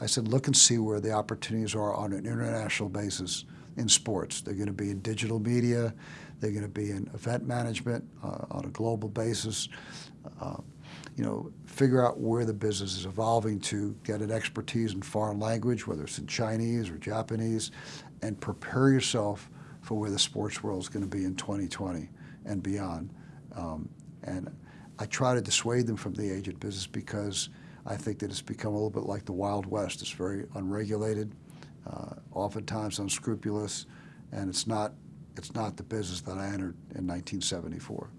I said, look and see where the opportunities are on an international basis in sports. They're going to be in digital media. They're going to be in event management uh, on a global basis. Uh, you know, figure out where the business is evolving to, get an expertise in foreign language, whether it's in Chinese or Japanese, and prepare yourself for where the sports world is going to be in 2020 and beyond. Um, and I try to dissuade them from the agent business because I think that it's become a little bit like the Wild West. It's very unregulated, uh, oftentimes unscrupulous, and it's not, it's not the business that I entered in 1974.